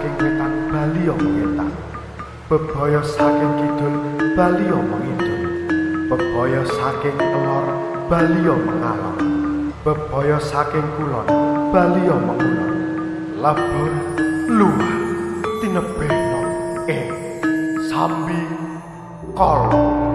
saking wetan Bali mengetan bebaya saking kidul Bali mengidul bebaya saking telor Bali mengalor bebaya saking kulon Bali mengulon labur luar tinebeno eh sambi kolong